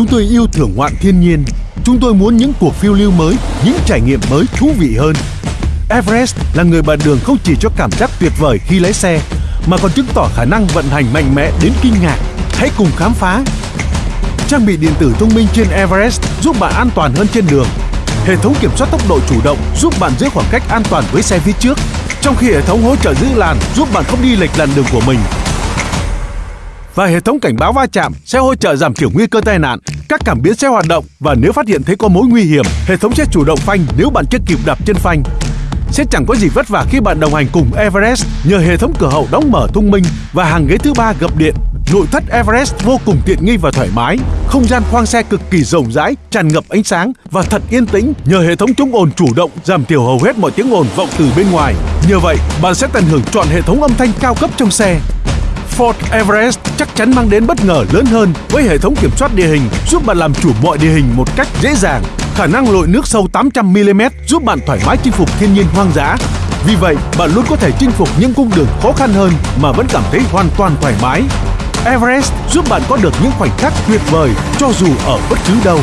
Chúng tôi yêu thưởng ngoạn thiên nhiên. Chúng tôi muốn những cuộc phiêu lưu mới, những trải nghiệm mới thú vị hơn. Everest là người bạn đường không chỉ cho cảm giác tuyệt vời khi lái xe, mà còn chứng tỏ khả năng vận hành mạnh mẽ đến kinh ngạc. Hãy cùng khám phá. Trang bị điện tử thông minh trên Everest giúp bạn an toàn hơn trên đường. Hệ thống kiểm soát tốc độ chủ động giúp bạn giữ khoảng cách an toàn với xe phía trước, trong khi hệ thống hỗ trợ giữ làn giúp bạn không đi lệch làn đường của mình. Và hệ thống cảnh báo va chạm sẽ hỗ trợ giảm thiểu nguy cơ tai nạn. Các cảm biến sẽ hoạt động và nếu phát hiện thấy có mối nguy hiểm, hệ thống sẽ chủ động phanh nếu bạn chưa kịp đạp chân phanh. Sẽ chẳng có gì vất vả khi bạn đồng hành cùng Everest nhờ hệ thống cửa hậu đóng mở thông minh và hàng ghế thứ ba gập điện. Nội thất Everest vô cùng tiện nghi và thoải mái, không gian khoang xe cực kỳ rộng rãi, tràn ngập ánh sáng và thật yên tĩnh nhờ hệ thống chống ồn chủ động giảm thiểu hầu hết mọi tiếng ồn vọng từ bên ngoài. Nhờ vậy, bạn sẽ tận hưởng trọn hệ thống âm thanh cao cấp trong xe. Ford Everest chắc chắn mang đến bất ngờ lớn hơn với hệ thống kiểm soát địa hình giúp bạn làm chủ mọi địa hình một cách dễ dàng. Khả năng lội nước sâu 800mm giúp bạn thoải mái chinh phục thiên nhiên hoang dã. Vì vậy, bạn luôn có thể chinh phục những cung đường khó khăn hơn mà vẫn cảm thấy hoàn toàn thoải mái. Everest giúp bạn có được những khoảnh khắc tuyệt vời cho dù ở bất cứ đâu.